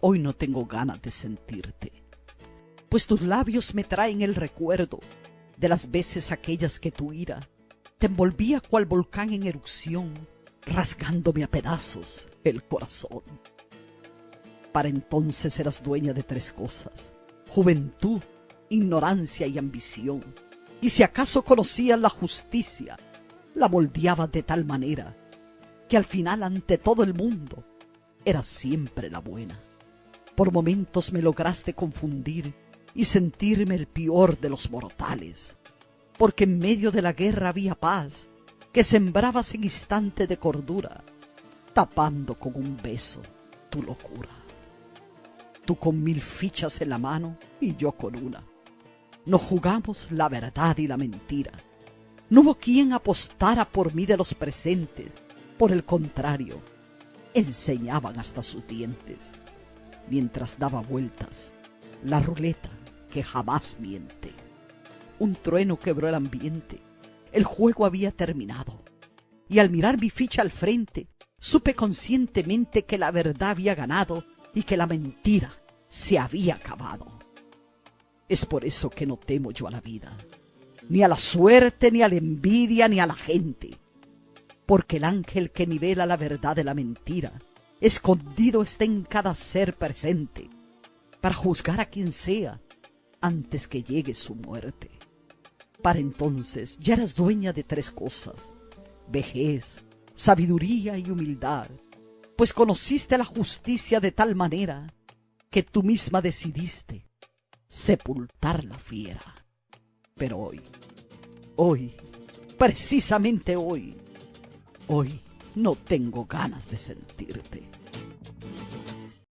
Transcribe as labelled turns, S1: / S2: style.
S1: hoy no tengo ganas de sentirte, pues tus labios me traen el recuerdo de las veces aquellas que tu ira te envolvía cual volcán en erupción, rasgándome a pedazos el corazón. Para entonces eras dueña de tres cosas, juventud, ignorancia y ambición, y si acaso conocías la justicia, la moldeabas de tal manera que al final ante todo el mundo eras siempre la buena. Por momentos me lograste confundir y sentirme el peor de los mortales, porque en medio de la guerra había paz que sembrabas en instante de cordura, tapando con un beso tu locura. Tú con mil fichas en la mano y yo con una. Nos jugamos la verdad y la mentira. No hubo quien apostara por mí de los presentes. Por el contrario, enseñaban hasta sus dientes. Mientras daba vueltas, la ruleta que jamás miente. Un trueno quebró el ambiente. El juego había terminado. Y al mirar mi ficha al frente, supe conscientemente que la verdad había ganado y que la mentira se había acabado. Es por eso que no temo yo a la vida, ni a la suerte, ni a la envidia, ni a la gente, porque el ángel que nivela la verdad de la mentira, escondido está en cada ser presente, para juzgar a quien sea antes que llegue su muerte. Para entonces ya eras dueña de tres cosas, vejez, sabiduría y humildad, pues conociste la justicia de tal manera que tú misma decidiste sepultar la fiera. Pero hoy, hoy, precisamente hoy, hoy no tengo ganas de sentirte.